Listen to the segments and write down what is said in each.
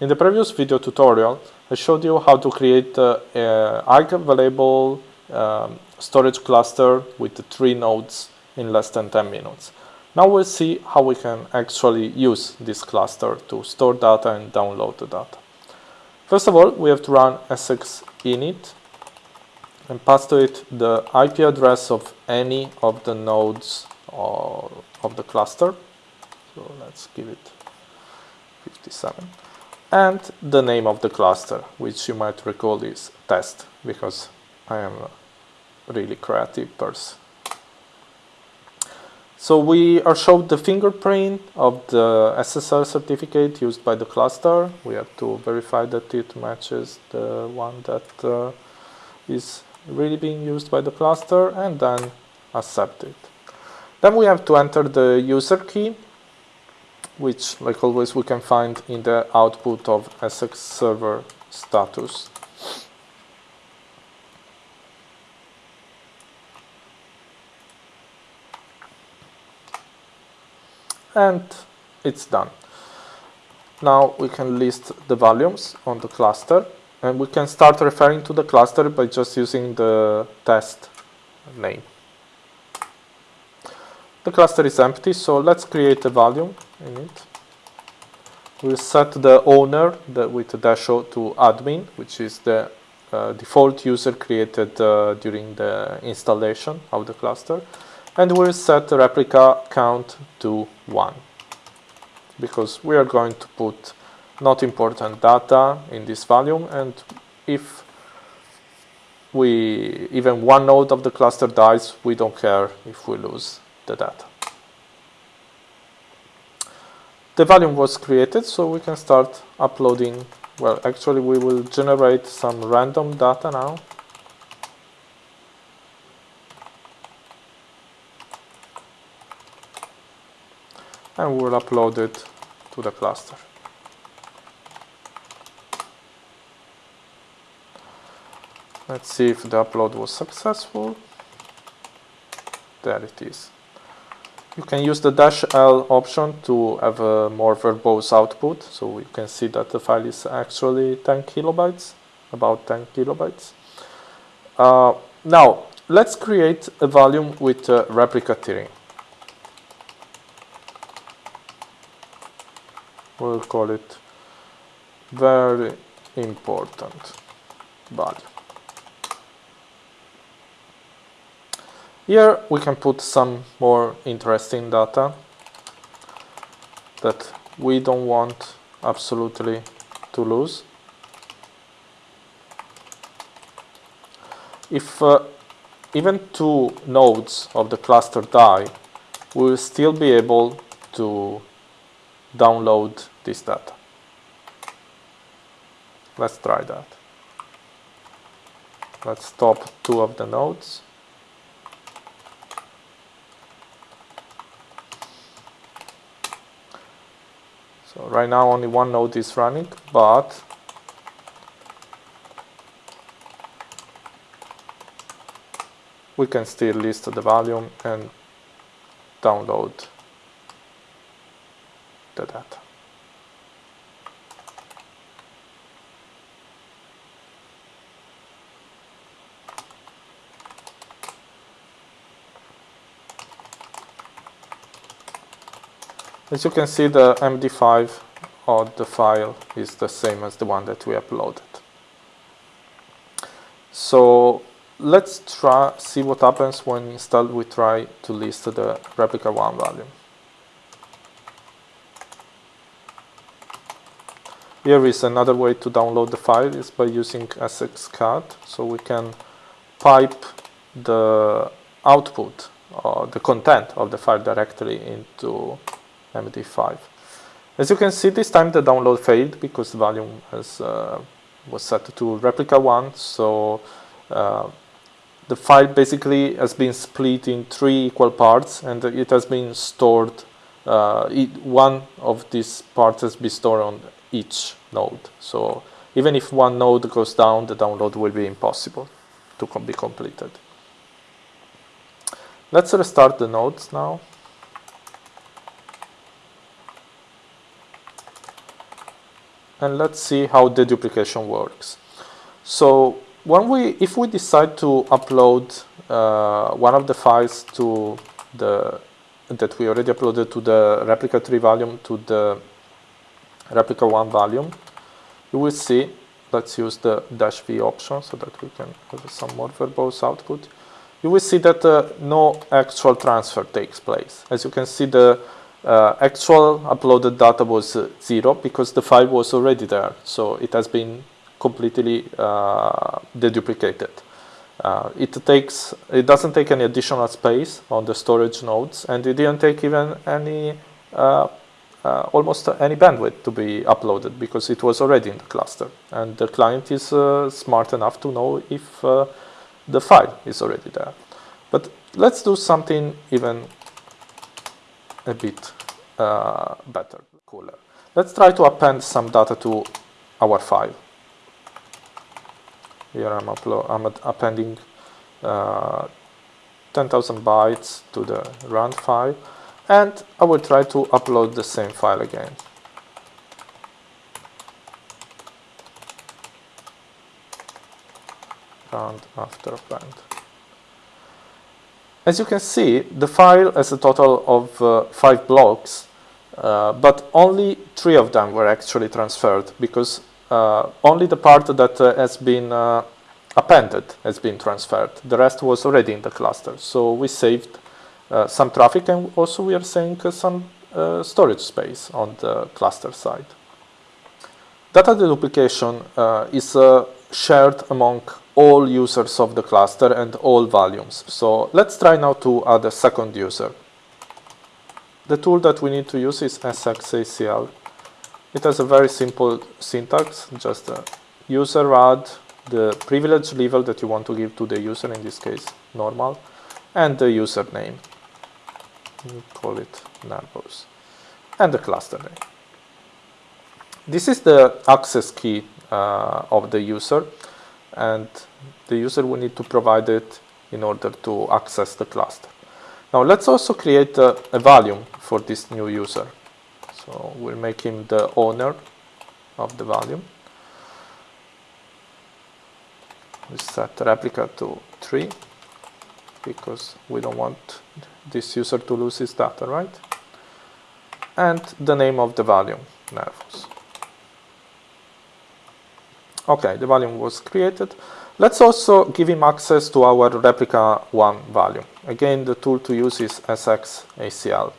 In the previous video tutorial, I showed you how to create uh, a Arc available um, storage cluster with three nodes in less than 10 minutes. Now we'll see how we can actually use this cluster to store data and download the data. First of all, we have to run sx init and pass to it the IP address of any of the nodes of the cluster. So let's give it 57. And the name of the cluster, which you might recall is test, because I am a really creative person. So we are showed the fingerprint of the SSL certificate used by the cluster. We have to verify that it matches the one that uh, is really being used by the cluster and then accept it. Then we have to enter the user key, which, like always, we can find in the output of SX server status. And it's done. Now we can list the volumes on the cluster and we can start referring to the cluster by just using the test name. The cluster is empty, so let's create a volume in. We'll set the owner with dash O to admin, which is the uh, default user created uh, during the installation of the cluster. And we'll set the replica count to 1, because we are going to put not important data in this volume, and if we even one node of the cluster dies, we don't care if we lose the data. The volume was created, so we can start uploading. Well, actually, we will generate some random data now. And we'll upload it to the cluster. Let's see if the upload was successful. There it is. You can use the dash L option to have a more verbose output. So you can see that the file is actually 10 kilobytes, about 10 kilobytes. Uh, now, let's create a volume with uh, replica tiering. We'll call it very important value. Here we can put some more interesting data that we don't want absolutely to lose. If uh, even two nodes of the cluster die, we will still be able to download this data. Let's try that. Let's stop two of the nodes. Right now only one node is running, but we can still list the volume and download the data. As you can see, the MD5 of the file is the same as the one that we uploaded. So let's try see what happens when instead we try to list the replica 1 value. Here is another way to download the file is by using sxcat. So we can pipe the output or the content of the file directly into MD5. As you can see, this time the download failed because the volume has, uh, was set to replica 1. So uh, the file basically has been split in three equal parts and it has been stored. Uh, it, one of these parts has been stored on each node. So even if one node goes down, the download will be impossible to com be completed. Let's restart the nodes now. And let's see how the duplication works. So when we, if we decide to upload uh, one of the files to the that we already uploaded to the replica 3 volume to the replica 1 volume, you will see, let's use the dash v option so that we can have some more verbose output. You will see that uh, no actual transfer takes place. As you can see, the uh, actual uploaded data was uh, zero because the file was already there. So it has been completely uh, deduplicated. Uh, it takes, it doesn't take any additional space on the storage nodes, and it didn't take even any, uh, almost any bandwidth to be uploaded because it was already in the cluster, and the client is smart enough to know if the file is already there. But let's do something even a bit uh, better, cooler. Let's try to append some data to our file. Here I'm, I'm appending uh, 10,000 bytes to the run file and I will try to upload the same file again. Round after append. As you can see, the file has a total of uh, five blocks, uh, but only three of them were actually transferred because uh, only the part that uh, has been uh, appended has been transferred. The rest was already in the cluster. So we saved some traffic and also we are saving some storage space on the cluster side. Data deduplication uh, is uh, shared among all users of the cluster and all volumes. So let's try now to add a second user. The tool that we need to use is sxacl it has a very simple syntax, just a user add the privilege level that you want to give to the user, in this case normal, and the username. We call it Nervos. And the cluster name. This is the access key uh, of the user, and the user will need to provide it in order to access the cluster. Now let's also create a, a volume for this new user. So we'll make him the owner of the volume. We set replica to 3 because we don't want this user to lose his data, right? And the name of the volume, Nervos. Okay, the volume was created. Let's also give him access to our replica 1 volume. Again, the tool to use is sxacl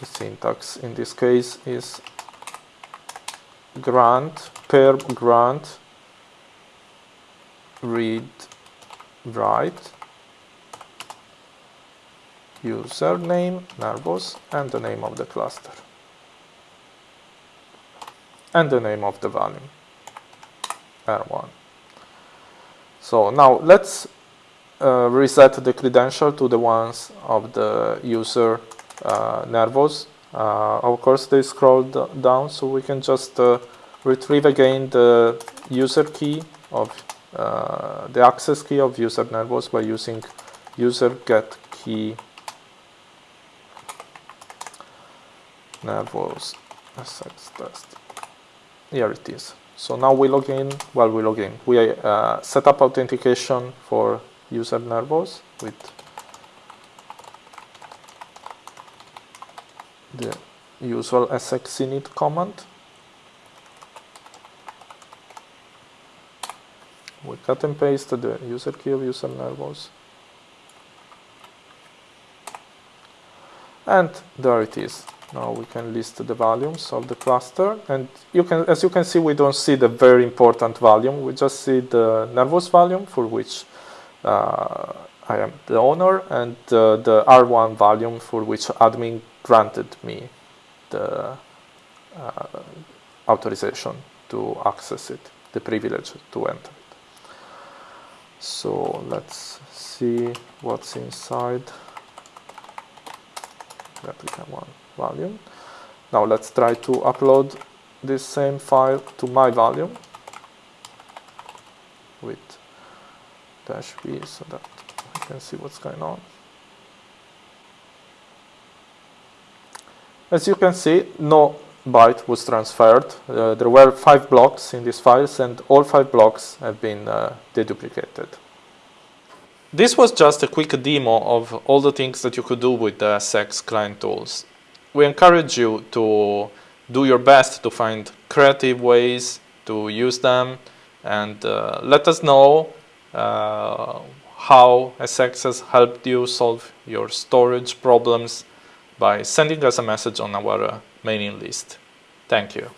the syntax in this case is grant per grant read write username nervos and the name of the cluster and the name of the volume r1 so now let's uh, reset the credential to the ones of the user uh, nervos. Uh, of course, they scroll down, so we can just uh, retrieve again the user key of the access key of user nervos by using user get key nervos sx test. Here it is. So now we log in, well we log in, we uh, set up authentication for user nervos with the usual sxinit command. We cut and paste the user key of user nervos. And there it is. Now we can list the volumes of the cluster and you can, as you can see, we don't see the very important volume. We just see the nervos volume for which uh, I am the owner and uh, the R1 volume for which admin granted me the uh, authorization to access it, the privilege to enter it. So let's see what's inside replica one volume. Now let's try to upload this same file to my volume with dash v so that I can see what's going on. As you can see, no byte was transferred. Uh, there were five blocks in these files and all five blocks have been uh, deduplicated. This was just a quick demo of all the things that you could do with the SX client tools. We encourage you to do your best to find creative ways to use them and uh, let us know uh, how SX has helped you solve your storage problems by sending us a message on our uh, mailing list. Thank you.